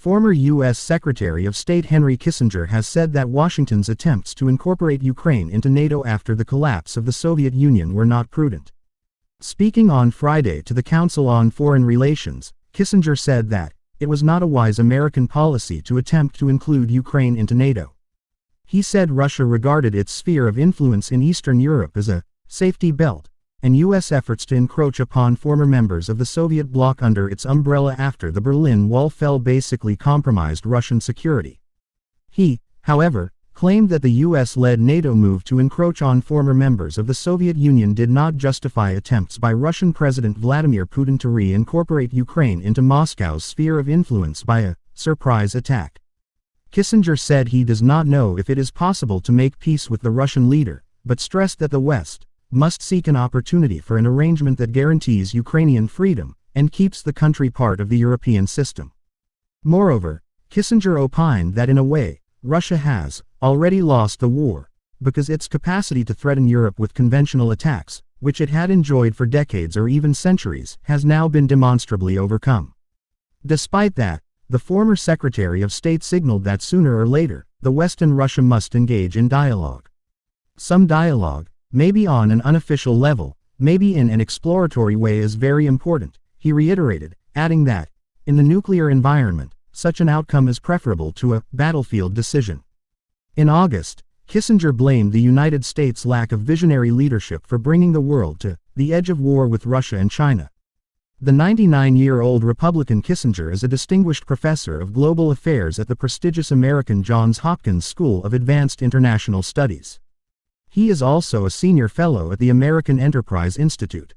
Former U.S. Secretary of State Henry Kissinger has said that Washington's attempts to incorporate Ukraine into NATO after the collapse of the Soviet Union were not prudent. Speaking on Friday to the Council on Foreign Relations, Kissinger said that, it was not a wise American policy to attempt to include Ukraine into NATO. He said Russia regarded its sphere of influence in Eastern Europe as a safety belt, and U.S. efforts to encroach upon former members of the Soviet bloc under its umbrella after the Berlin Wall fell basically compromised Russian security. He, however, claimed that the U.S.-led NATO move to encroach on former members of the Soviet Union did not justify attempts by Russian President Vladimir Putin to reincorporate Ukraine into Moscow's sphere of influence by a surprise attack. Kissinger said he does not know if it is possible to make peace with the Russian leader, but stressed that the West, must seek an opportunity for an arrangement that guarantees Ukrainian freedom and keeps the country part of the European system. Moreover, Kissinger opined that in a way, Russia has already lost the war, because its capacity to threaten Europe with conventional attacks, which it had enjoyed for decades or even centuries, has now been demonstrably overcome. Despite that, the former Secretary of State signaled that sooner or later, the West and Russia must engage in dialogue. Some dialogue, maybe on an unofficial level, maybe in an exploratory way is very important, he reiterated, adding that, in the nuclear environment, such an outcome is preferable to a battlefield decision. In August, Kissinger blamed the United States' lack of visionary leadership for bringing the world to the edge of war with Russia and China. The 99-year-old Republican Kissinger is a distinguished professor of global affairs at the prestigious American Johns Hopkins School of Advanced International Studies. He is also a senior fellow at the American Enterprise Institute.